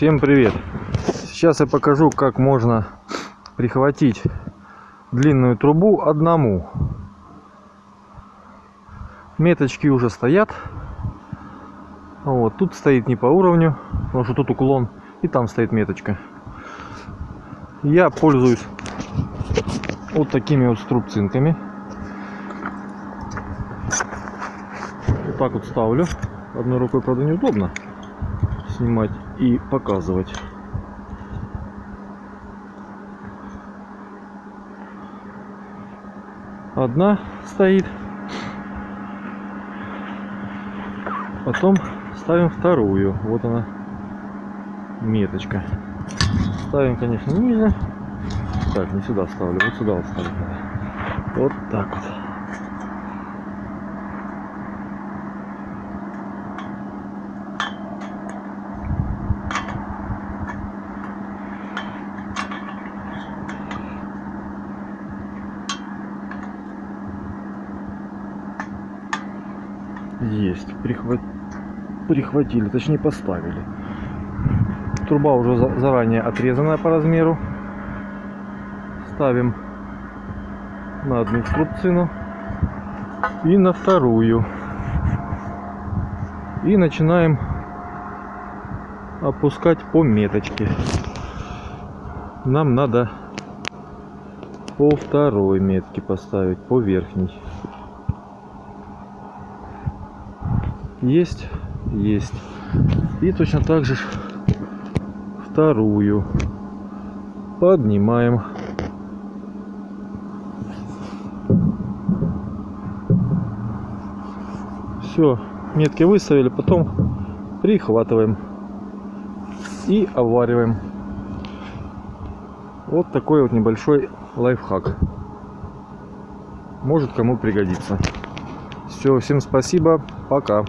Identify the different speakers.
Speaker 1: Всем привет! Сейчас я покажу, как можно прихватить длинную трубу одному. Меточки уже стоят. Вот, тут стоит не по уровню, потому что тут уклон, и там стоит меточка. Я пользуюсь вот такими вот струбцинками. Вот так вот ставлю. Одной рукой, правда, неудобно снимать и показывать. Одна стоит. Потом ставим вторую. Вот она меточка. Ставим, конечно, ниже. Так, не сюда ставлю, вот сюда вот ставлю. Вот так вот. Есть. Прихват... Прихватили, точнее поставили. Труба уже за заранее отрезанная по размеру. Ставим на одну струбцину и на вторую. И начинаем опускать по меточке. Нам надо по второй метке поставить, по верхней. Есть, есть. И точно так же вторую поднимаем. Все, метки выставили, потом прихватываем и обвариваем. Вот такой вот небольшой лайфхак. Может кому пригодится. Все, всем спасибо, пока.